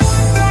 Bye.